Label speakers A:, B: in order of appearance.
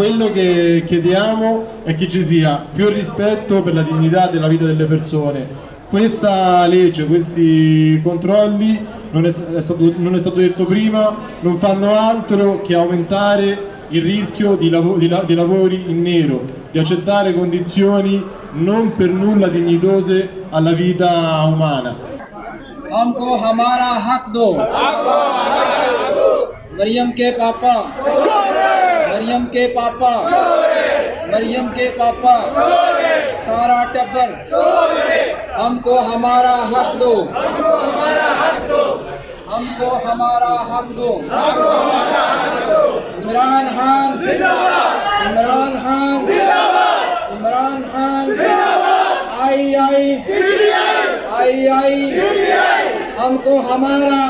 A: quello che chiediamo è che ci sia più rispetto per la dignità della vita delle persone. Questa legge, questi controlli, non è, è stato, non è stato detto prima, non fanno altro che aumentare il rischio di, lav di, la di lavori in nero, di accettare condizioni non per nulla dignitose alla vita umana.
B: हमको हमारा हक दो मरियम के पापा मरियम के पापा। मरियम के पापा। सारा टब्बर। हमको हमारा हक दो। हमको हमारा हक दो। इमरान खान। इमरान खान। इमरान खान। आई आई। आई आई। हमको हमारा